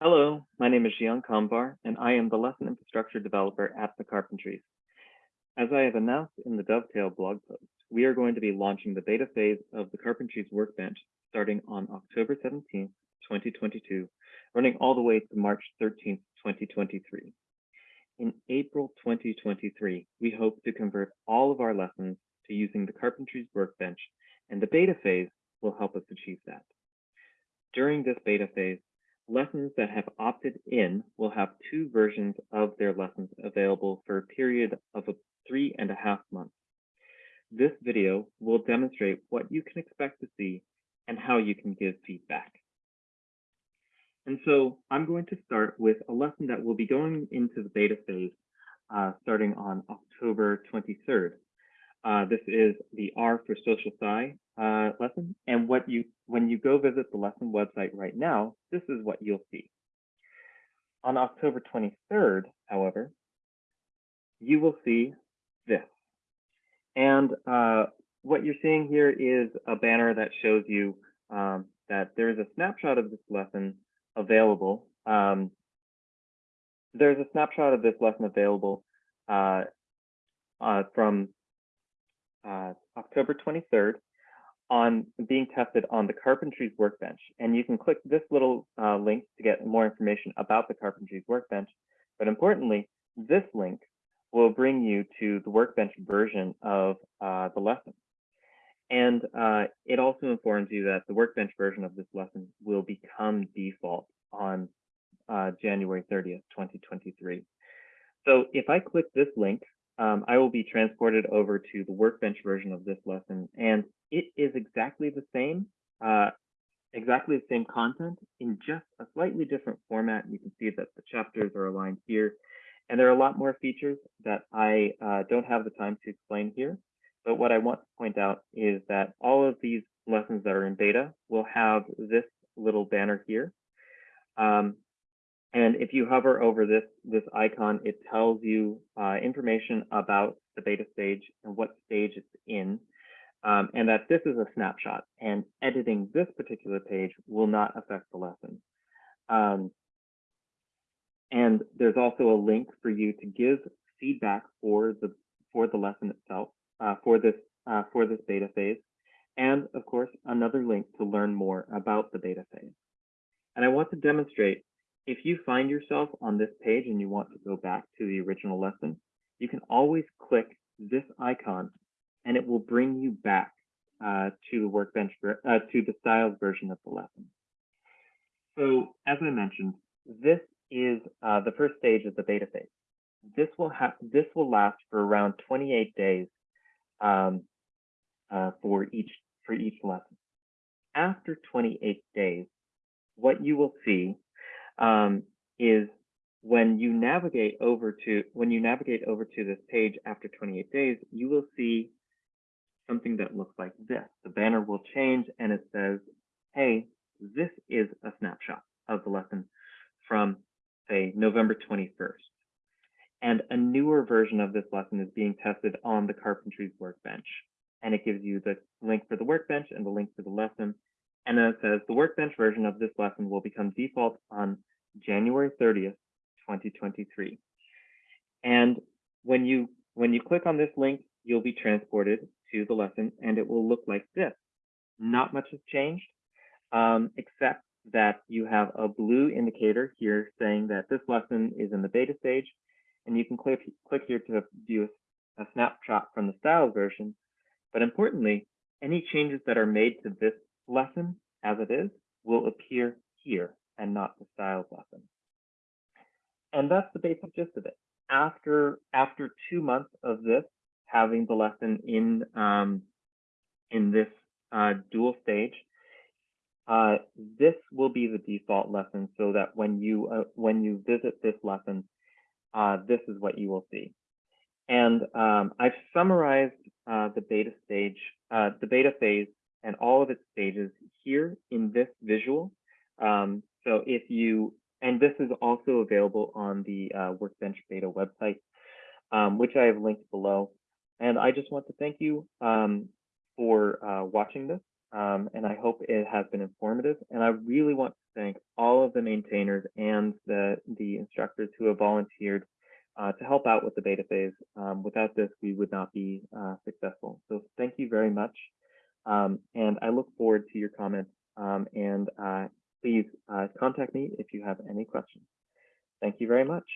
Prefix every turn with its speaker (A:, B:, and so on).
A: Hello, my name is Zhian Kamvar, and I am the lesson infrastructure developer at the Carpentries. As I have announced in the Dovetail blog post, we are going to be launching the beta phase of the Carpentries Workbench starting on October 17th, 2022, running all the way to March 13th, 2023. In April 2023, we hope to convert all of our lessons to using the Carpentries Workbench, and the beta phase will help us achieve that. During this beta phase, Lessons that have opted in will have two versions of their lessons available for a period of three and a half months. This video will demonstrate what you can expect to see and how you can give feedback. And so I'm going to start with a lesson that will be going into the beta phase uh, starting on October 23rd. Uh, this is the R for Social Sci uh, lesson. And what you when you go visit the lesson website right now, this is what you'll see. On October 23rd, however, you will see this. And uh, what you're seeing here is a banner that shows you um, that there's a snapshot of this lesson available. Um, there's a snapshot of this lesson available uh, uh, from uh, October 23rd on being tested on the Carpentries Workbench. And you can click this little uh, link to get more information about the Carpentries Workbench. But importantly, this link will bring you to the Workbench version of uh, the lesson. And uh, it also informs you that the Workbench version of this lesson will become default on uh, January 30th, 2023. So if I click this link, um, I will be transported over to the Workbench version of this lesson. And it is exactly the same, uh, exactly the same content in just a slightly different format. You can see that the chapters are aligned here. And there are a lot more features that I uh, don't have the time to explain here. But what I want to point out is that all of these lessons that are in beta will have this little banner here. Um, and if you hover over this, this icon, it tells you uh, information about the beta stage and what stage it's in, um, and that this is a snapshot. And editing this particular page will not affect the lesson. Um, and there's also a link for you to give feedback for the for the lesson itself, uh, for this uh, for this beta phase, and of course another link to learn more about the beta phase. And I want to demonstrate if you find yourself on this page and you want to go back to the original lesson, you can always click this icon and it will bring you back uh, to the workbench, uh, to the styles version of the lesson. So as I mentioned, this is uh, the first stage of the beta phase. This will have this will last for around 28 days um, uh, for each for each lesson. After 28 days, what you will see um, is when you navigate over to when you navigate over to this page after 28 days, you will see something that looks like this. The banner will change and it says, hey, this is a snapshot of the lesson from say November 21st. And a newer version of this lesson is being tested on the Carpentries workbench. And it gives you the link for the workbench and the link for the lesson. And then it says the workbench version of this lesson will become default on January 30th, 2023. And when you when you click on this link, you'll be transported to the lesson and it will look like this. Not much has changed, um, except that you have a blue indicator here saying that this lesson is in the beta stage. And you can click, click here to view a, snapshot from the styles version. But importantly, any changes that are made to this lesson as it is will appear here and not the styles lesson. And that's the basic gist of it. After after two months of this, having the lesson in um, in this uh, dual stage, uh, this will be the default lesson so that when you uh, when you visit this lesson, uh, this is what you will see. And um, I've summarized uh, the beta stage, uh, the beta phase and all of its stages here in this visual. Um, so if you, and this is also available on the uh, Workbench Beta website, um, which I have linked below. And I just want to thank you um, for uh, watching this, um, and I hope it has been informative. And I really want to thank all of the maintainers and the, the instructors who have volunteered uh, to help out with the beta phase. Um, without this, we would not be uh, successful. So thank you very much. Um, and I look forward to your comments um, and contact me if you have any questions. Thank you very much.